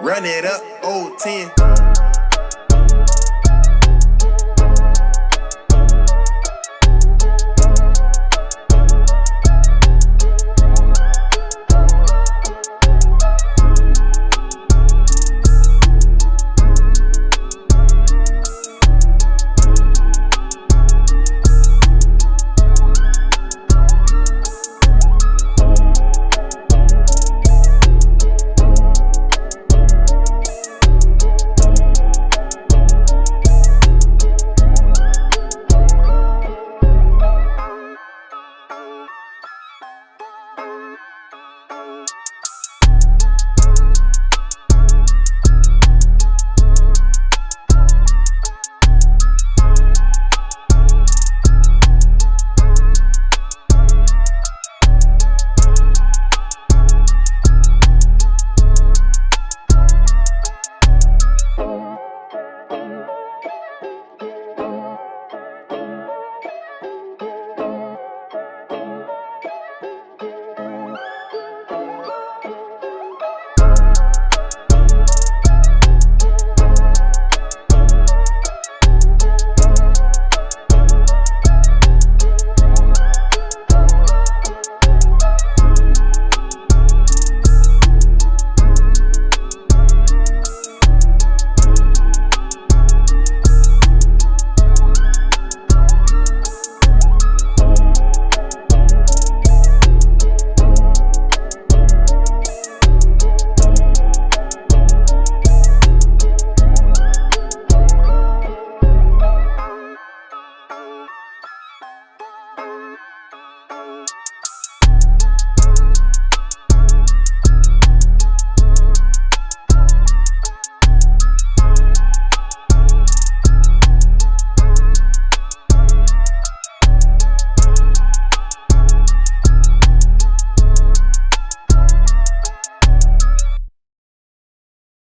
Run it up, old 10.